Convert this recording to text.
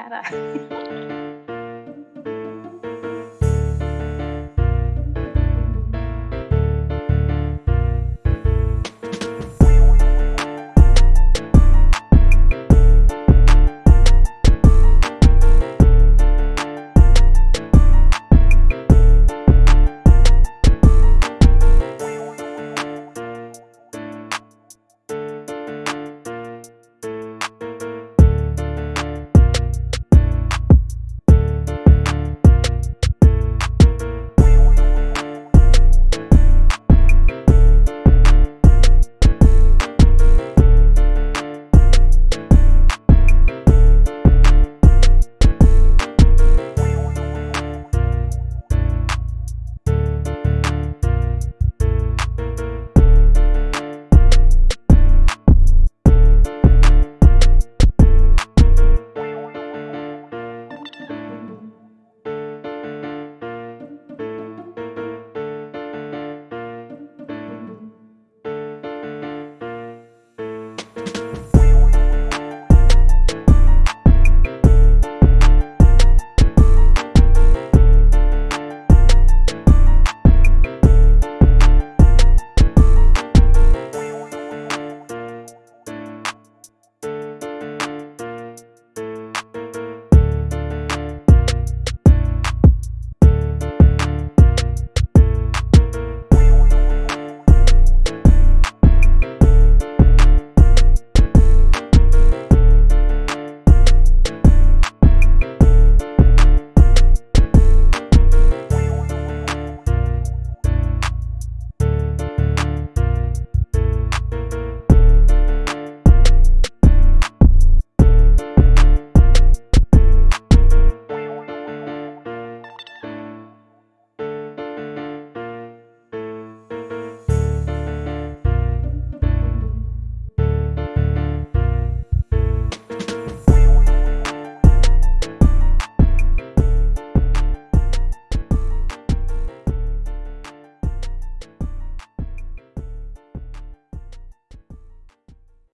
Caralho.